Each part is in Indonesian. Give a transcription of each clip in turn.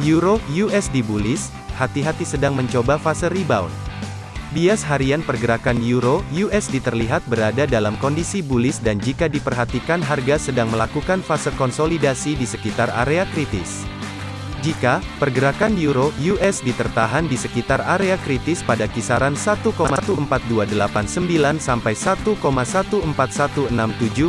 Euro USD bullish, hati-hati sedang mencoba fase rebound. Bias harian pergerakan Euro USD terlihat berada dalam kondisi bullish dan jika diperhatikan harga sedang melakukan fase konsolidasi di sekitar area kritis. Jika pergerakan euro USD tertahan di sekitar area kritis pada kisaran 1,14289 sampai 1,14167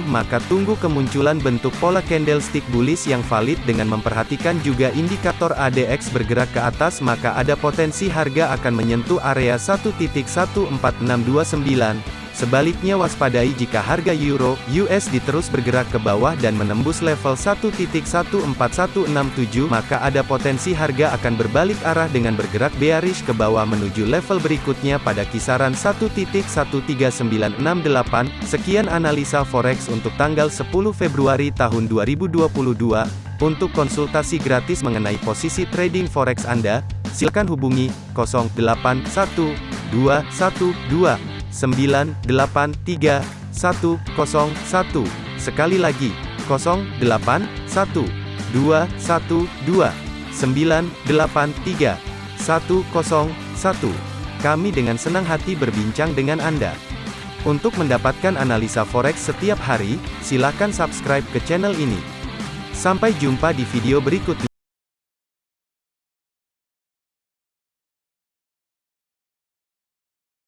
maka tunggu kemunculan bentuk pola candlestick bullish yang valid dengan memperhatikan juga indikator ADX bergerak ke atas maka ada potensi harga akan menyentuh area 1.14629 Sebaliknya waspadai jika harga euro USD terus bergerak ke bawah dan menembus level 1.14167 maka ada potensi harga akan berbalik arah dengan bergerak bearish ke bawah menuju level berikutnya pada kisaran 1.13968. Sekian analisa forex untuk tanggal 10 Februari tahun 2022. Untuk konsultasi gratis mengenai posisi trading forex Anda, silakan hubungi 081212 983 101. Sekali lagi, 08 1 2 1 2 983 101. Kami dengan senang hati berbincang dengan Anda. Untuk mendapatkan analisa forex setiap hari, silakan subscribe ke channel ini. Sampai jumpa di video berikutnya.